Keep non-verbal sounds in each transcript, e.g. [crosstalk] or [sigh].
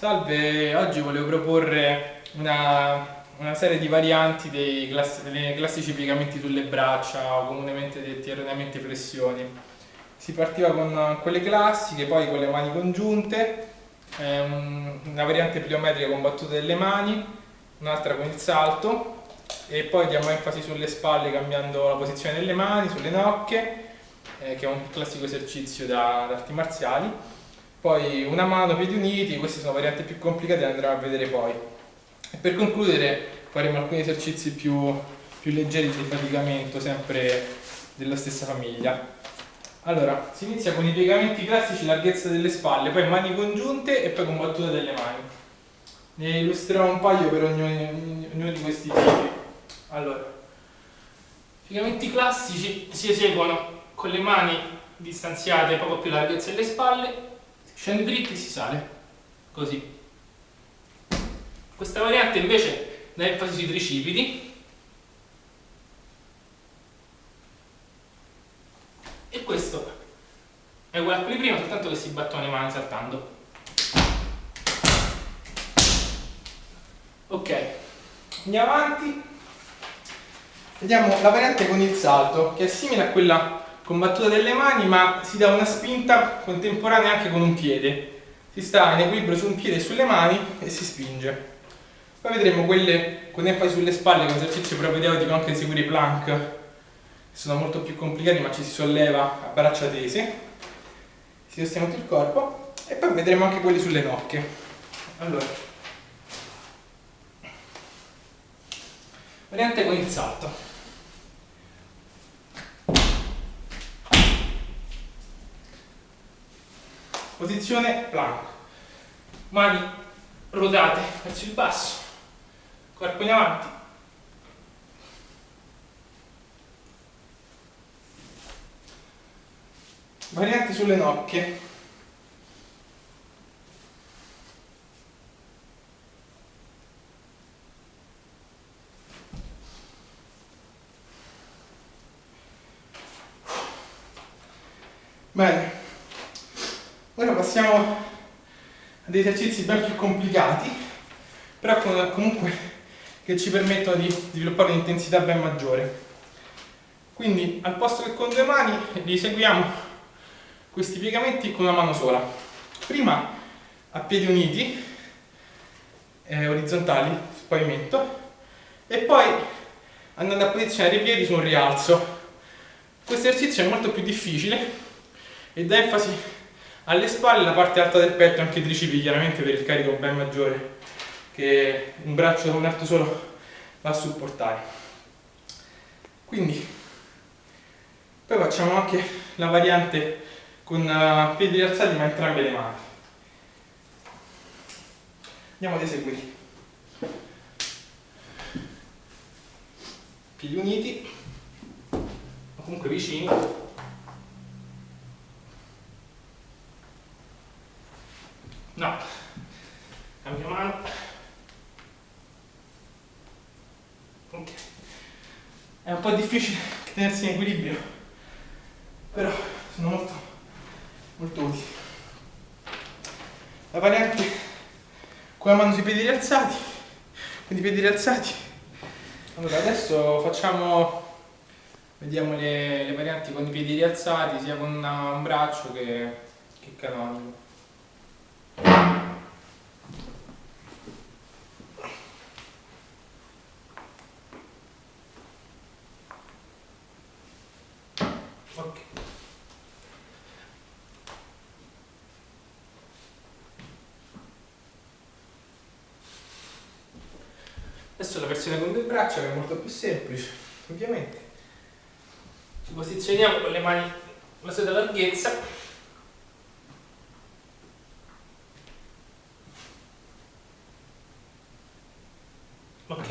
Salve, oggi volevo proporre una, una serie di varianti dei, class, classici piegamenti sulle braccia o comunemente detti erroneamente flessioni. Si partiva con quelle classiche, poi con le mani congiunte, eh, una variante pliometrica con battute delle mani, un'altra con il salto e poi diamo enfasi sulle spalle cambiando la posizione delle mani, sulle nocche, eh, che è un classico esercizio da, da arti marziali poi una mano, piedi uniti, queste sono varianti più complicate, le andremo a vedere poi. E per concludere faremo alcuni esercizi più, più leggeri di faticamento, sempre della stessa famiglia. Allora, si inizia con i piegamenti classici, larghezza delle spalle, poi mani congiunte e poi con battuta delle mani. Ne illustrerò un paio per ognuno, di questi tipi. Allora, piegamenti classici si eseguono con le mani distanziate poco più larghezza delle spalle scende dritti e si sale. Così. Questa variante invece dà enfasi sui tricipiti. E questo è uguale a quelli prima soltanto che si battono le mani saltando. Ok. Andiamo avanti. Vediamo la variante con il salto che è simile a quella con battuta delle mani ma si dà una spinta contemporanea anche con un piede. Si sta in equilibrio su un piede e sulle mani e si spinge. Poi vedremo quelle con enfasi sulle spalle con esercizio propedeutico anche eseguire i plank che sono molto più complicati ma ci si solleva a braccia tese. Si sostiene tutto il corpo e poi vedremo anche quelli sulle nocche. Allora. Variante con il salto Posizione plank. Mani rodate verso il basso. Corpo in avanti. Varianti sulle nocche. Bene, passiamo a dei esercizi ben più complicati, però comunque che ci permettono di sviluppare un'intensità ben maggiore. Quindi al posto che con due mani li questi piegamenti con una mano sola. Prima a piedi uniti, eh, orizzontali, sul pavimento, e poi andando a posizionare i piedi su un rialzo. Questo esercizio è molto più difficile e dà enfasi alle spalle la parte alta del petto anche i tricipi chiaramente per il carico ben maggiore che un braccio da un arto solo va a supportare. Quindi poi facciamo anche la variante con uh, piedi alzati ma entrambe le mani. Andiamo ad eseguire. Piedi uniti o comunque vicini No. Cambio mano. Ok. È un po' difficile [laughs] tenersi in equilibrio, però sono molto, molto utili. La variante con la mano sui piedi rialzati, quindi piedi rialzati. Allora adesso facciamo, vediamo le, le varianti con i piedi rialzati, sia con un braccio che, che canonico. Adesso la versione con due braccia che è molto più semplice, ovviamente. Ci posizioniamo con le mani alla solita larghezza. Ok.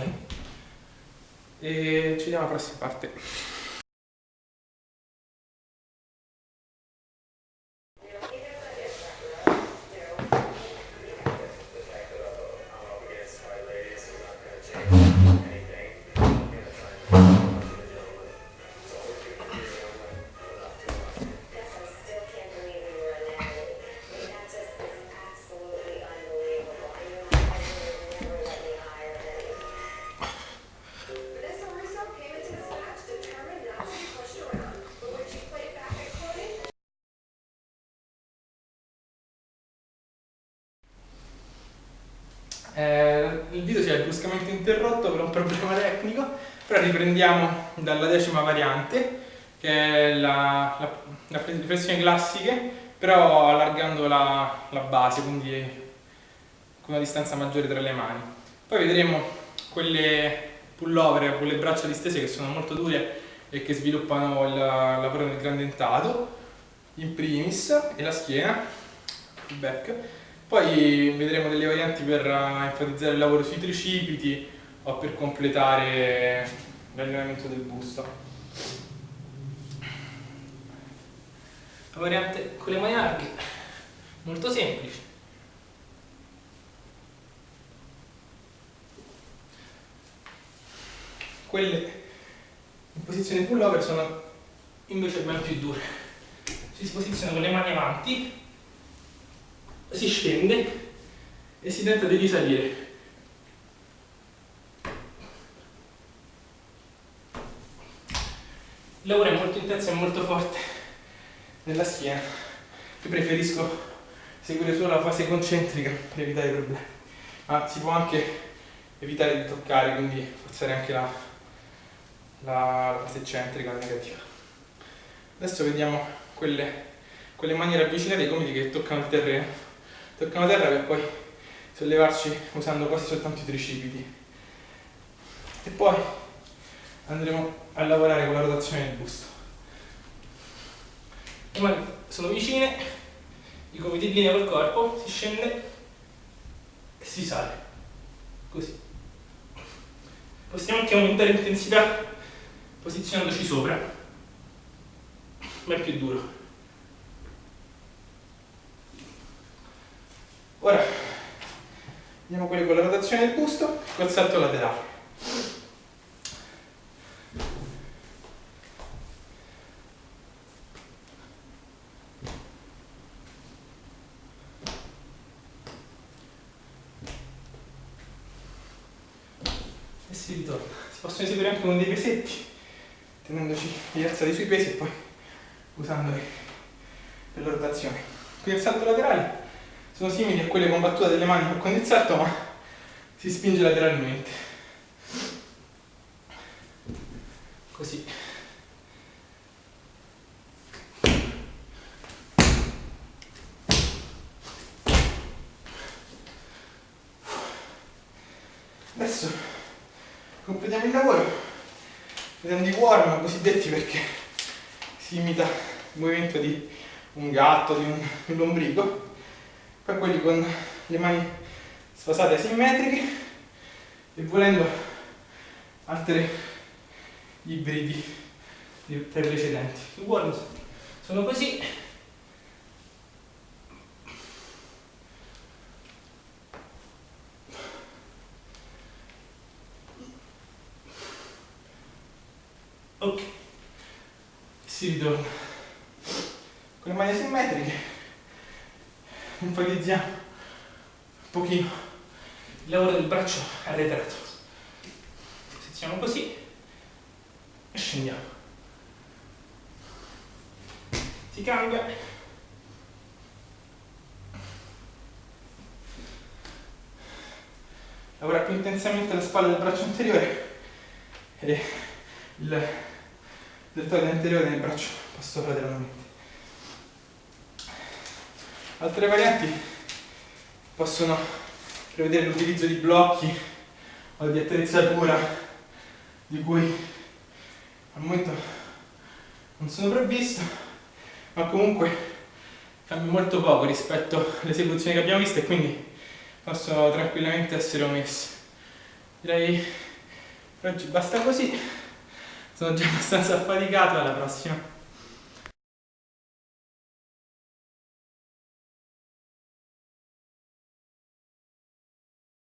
E ci vediamo alla prossima parte. Eh, il video si è bruscamente interrotto per un problema tecnico, però riprendiamo dalla decima variante, che è la, la, la flessione classiche, però allargando la, la base, quindi con una distanza maggiore tra le mani. Poi vedremo quelle pullover con le braccia distese che sono molto dure e che sviluppano il lavoro del gran dentato, in primis, e la schiena, il back. Poi vedremo delle varianti per enfatizzare il lavoro sui tricipiti o per completare l'allenamento del busto. La variante con le mani larghe, molto semplice. Quelle in posizione pullover sono invece ben più dure. Si posiziona con le mani avanti, si scende e si tenta di risalire. Il lavoro è molto intenso e molto forte nella schiena. Io preferisco seguire solo la fase concentrica per evitare problemi. Ma si può anche evitare di toccare, quindi forzare anche la, la, la fase eccentrica negativa. Adesso vediamo quelle, quelle maniere avvicinate ai gomiti che toccano il terreno. Toccano terra per poi sollevarci usando quasi soltanto i tricipiti. E poi andremo a lavorare con la rotazione del busto. Le mani sono vicine, i gomiti in linea col corpo, si scende e si sale. Così. Possiamo anche aumentare l'intensità posizionandoci sopra, ma è più duro. Andiamo quelli con la rotazione del busto col salto laterale. E si ritorna. Si possono eseguire anche con dei pesetti tenendoci rialzati sui pesi e poi usandoli per la rotazione. Qui il salto laterale sono simili a quelle con battuta delle mani con il salto ma si spinge lateralmente. Così. Adesso completiamo il lavoro vedendo i worm cosiddetti perché si imita il movimento di un gatto, di un, di un lombrico, poi quelli con le mani sfasate asimmetriche e volendo altri ibridi tra i precedenti. I worm sono così. Ok. Si ritorna. Con le mani simmetriche enfatizziamo un pochino. Il lavoro del braccio arretrato. Posizioniamo così e scendiamo. Si cambia. Lavora più intensamente la spalla del braccio anteriore e il deltoide anteriore del braccio passo lateralmente. Altre varianti possono prevedere l'utilizzo di blocchi o di attrezzatura di cui al momento non sono provvisto, ma comunque cambia molto poco rispetto alle esecuzioni che abbiamo visto e quindi possono tranquillamente essere omesse. Direi per oggi basta così sono già abbastanza affaticato alla prossima